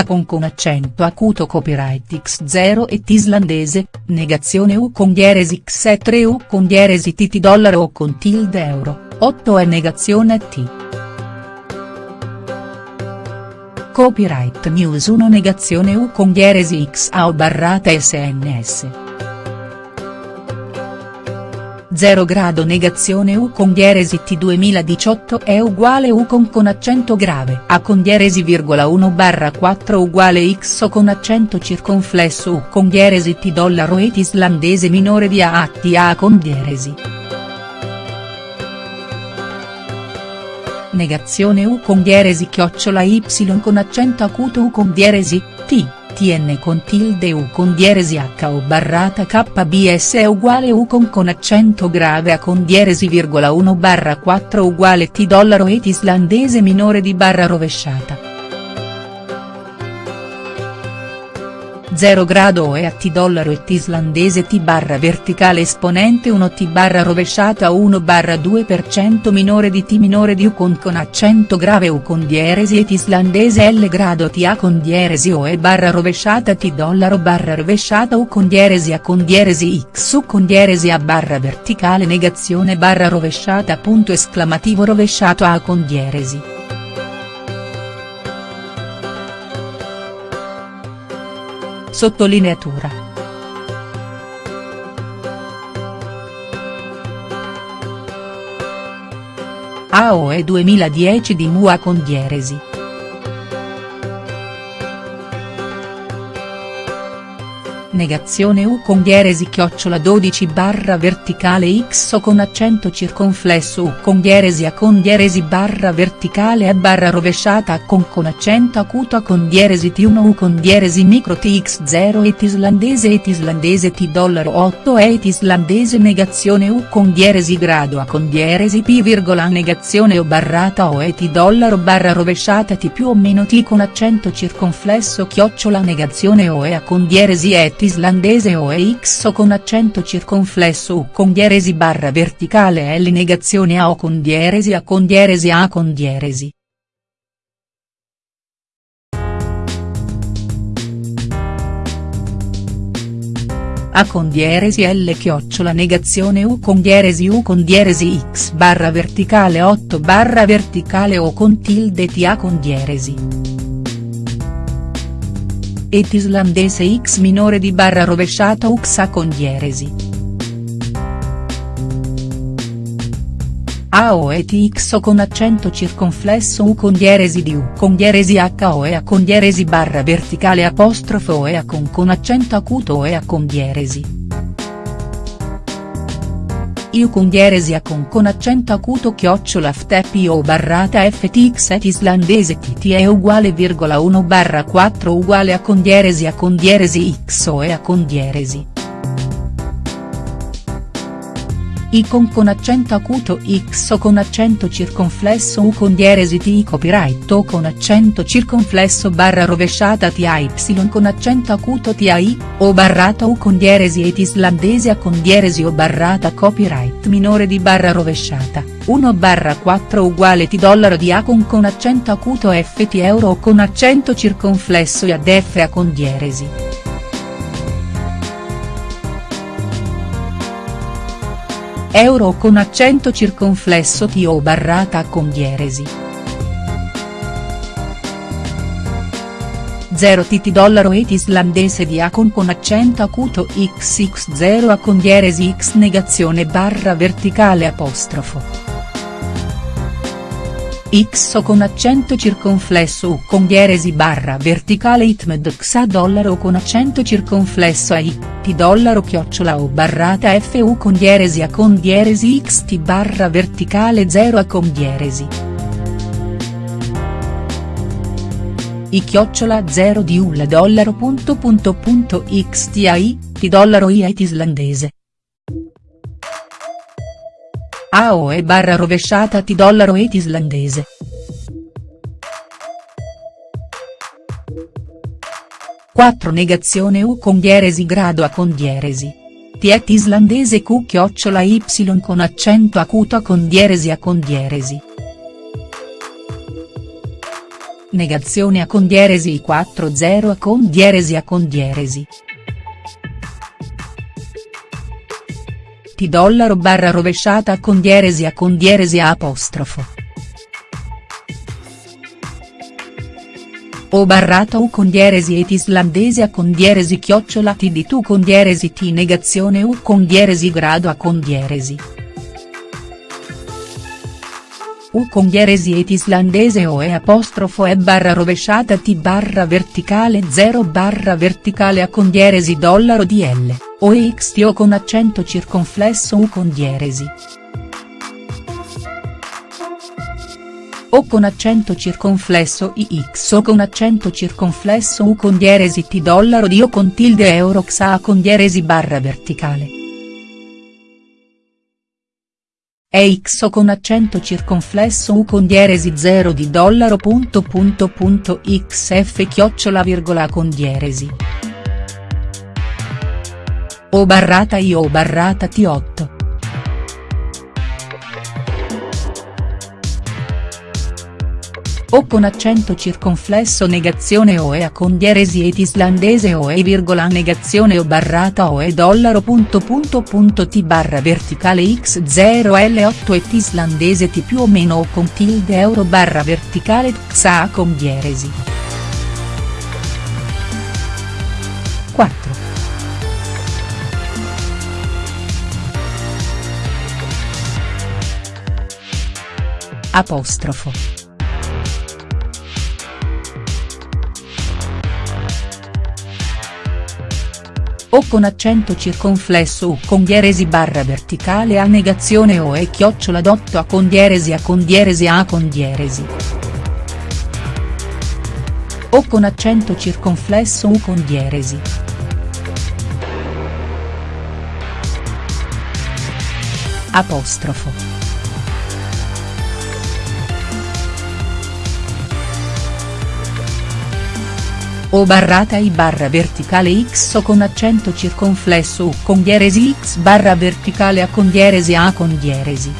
A con con accento acuto copyright x0 et islandese, negazione u con dieresi x3 u con dieresi tt dollaro o con tilde euro, 8 e negazione t. Copyright News 1 negazione u con dieresi x a o barrata sns. 0 grado negazione U con dieresi T 2018 è uguale U con con accento grave A con dieresi virgola 1 barra 4 uguale X o con accento circonflesso U con dieresi T dollaro et islandese minore di A T A con dieresi. Negazione U con dieresi chiocciola Y con accento acuto U con dieresi, T tn con tilde u con dieresi h o barrata kbs è uguale u con con accento grave a con dieresi virgola 1 barra 4 uguale t dollaro et islandese minore di barra rovesciata. 0 grado e a T dollaro e T islandese T barra verticale esponente 1 T barra rovesciata 1 barra 2% minore di T minore di U con con accento grave U con dieresi et islandese L grado T A con dieresi O e barra rovesciata T dollaro barra rovesciata U con dieresi A con dieresi X U con dieresi A barra verticale negazione barra rovesciata punto esclamativo rovesciato A con dieresi. Sottolineatura. AOE 2010 di Mua con dieresi. Negazione U con dieresi chiocciola 12 barra verticale X o con accento circonflesso U con dieresi A con dieresi barra verticale A barra rovesciata A con con accento acuto A con dieresi T1 U con dieresi micro TX0 et islandese et islandese T dollaro 8 et islandese negazione U con dieresi grado A con dieresi P virgola negazione O barrata O et dollaro barra rovesciata T più o meno T con accento circonflesso chiocciola negazione O e A con dieresi et islandese o EX con accento circonflesso U con dieresi barra verticale L negazione A o con dieresi A con dieresi A con dieresi. A con dieresi L chiocciola negazione U con dieresi U con dieresi X barra verticale 8 barra verticale O con tilde T A con dieresi et islandese x minore di barra rovesciata uxa con dieresi. AO et x o con accento circonflesso U con dieresi di U con dieresi H o E A con dieresi barra verticale apostrofo o E A con con accento acuto o E A con dieresi. Iu con a con con accento acuto chiocciola ftep o barrata ftx et islandese tt è uguale virgola 1 barra 4 uguale a con a con dieresi x o e a con dieresi. I con accento acuto x o con accento circonflesso u con dieresi ti copyright o con accento circonflesso barra rovesciata ti y con accento acuto ti o barrata u con dieresi et islandese a con dieresi o barrata copyright minore di barra rovesciata, 1 barra 4 uguale ti dollaro di a con con accento acuto ft euro o con accento circonflesso e ad f a con dieresi. Euro con accento circonflesso T o barrata con dieresi. 0 tt dollaro et islandese di A con con accento acuto xx0 A con dieresi x negazione barra verticale apostrofo. X o con accento circonflesso U con dieresi barra verticale itmed xa dollaro con accento circonflesso a I, T dollaro chiocciola o barrata FU con dieresi A con dieresi XT barra verticale 0 A con dieresi. I chiocciola 0 di UL dollaro punto punto punto XTAI, T dollaro I islandese. AOE barra rovesciata T dollaro et islandese. Quattro negazione U con dieresi grado A con dieresi. T et islandese Q chiocciola Y con accento acuto A con dieresi A con dieresi. Negazione a con dieresi 40 a con dieresi a con dieresi. T dollaro barra rovesciata con dieresi a con dieresi a apostrofo. O barrata U con dieresi et islandese a con dieresi chiocciola T di tu con dieresi T negazione U con dieresi grado a con dieresi. U con dieresi et islandese o e apostrofo e barra rovesciata t barra verticale 0 barra verticale a con dieresi dollaro dl, o e xt o con accento circonflesso u con dieresi. O con accento circonflesso ix o con accento circonflesso u con dieresi t dollaro di o con tilde euro xa con dieresi barra verticale. È x o con accento circonflesso u con dieresi 0 di dollaro punto punto punto xf chiocciola virgola con dieresi. O barrata i o barrata t8. o con accento circonflesso negazione o e a con dieresi et islandese o e virgola negazione o barrata o e dollaro punto punto punto t barra verticale x0 l8 et islandese t più o meno o con tilde euro barra verticale xa con dieresi. 4. Apostrofo. o con accento circonflesso u con dieresi barra verticale a negazione o e chiocciola dotto a con dieresi a con dieresi a con dieresi. O con accento circonflesso u con dieresi. Apostrofo. O barrata i barra verticale x o con accento circonflesso u con dieresi x barra verticale a con dieresi a con dieresi.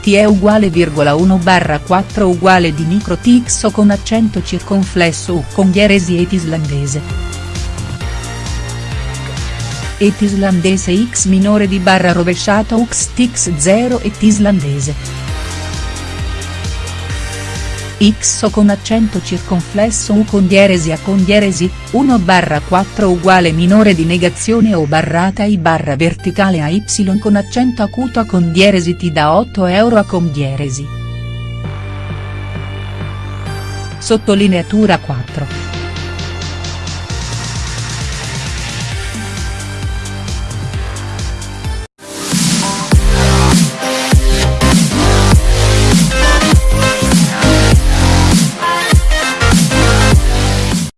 T è uguale virgola 1 barra 4 uguale di micro t x o con accento circonflesso u con dieresi et islandese. Et islandese x minore di barra rovesciata ux x 0 et islandese x con accento circonflesso u con dieresi a con dieresi, 1 barra 4 uguale minore di negazione o barrata i barra verticale a y con accento acuto a con dieresi ti da 8 euro a con dieresi. Sottolineatura 4.